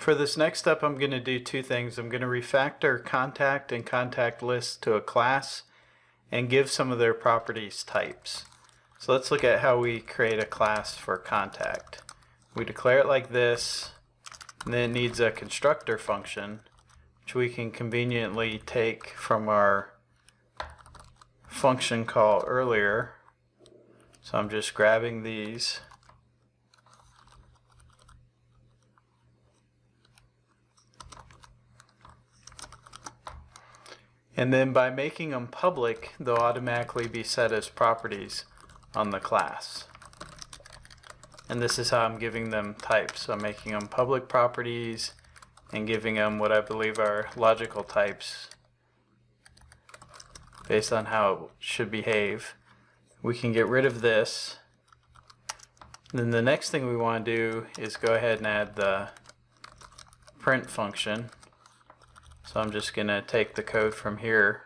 For this next step, I'm going to do two things. I'm going to refactor contact and contact list to a class and give some of their properties types. So let's look at how we create a class for contact. We declare it like this, and then it needs a constructor function, which we can conveniently take from our function call earlier. So I'm just grabbing these And then by making them public, they'll automatically be set as properties on the class. And this is how I'm giving them types. So I'm making them public properties and giving them what I believe are logical types based on how it should behave. We can get rid of this. Then the next thing we want to do is go ahead and add the print function. So I'm just going to take the code from here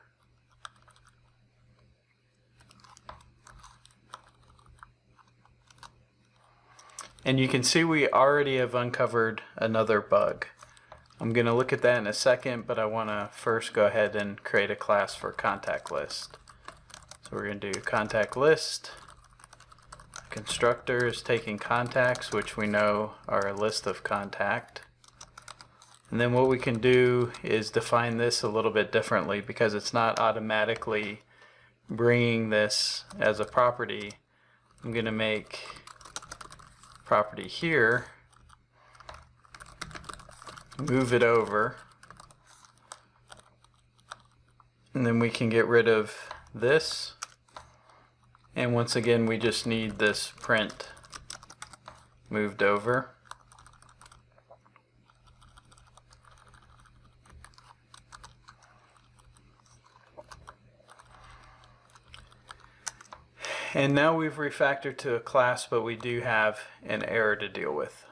And you can see we already have uncovered another bug. I'm going to look at that in a second, but I want to first go ahead and create a class for contact list. So we're going to do contact list. Constructor is taking contacts, which we know are a list of contact. And then what we can do is define this a little bit differently because it's not automatically bringing this as a property. I'm going to make property here, move it over, and then we can get rid of this. And once again, we just need this print moved over. And now we've refactored to a class, but we do have an error to deal with.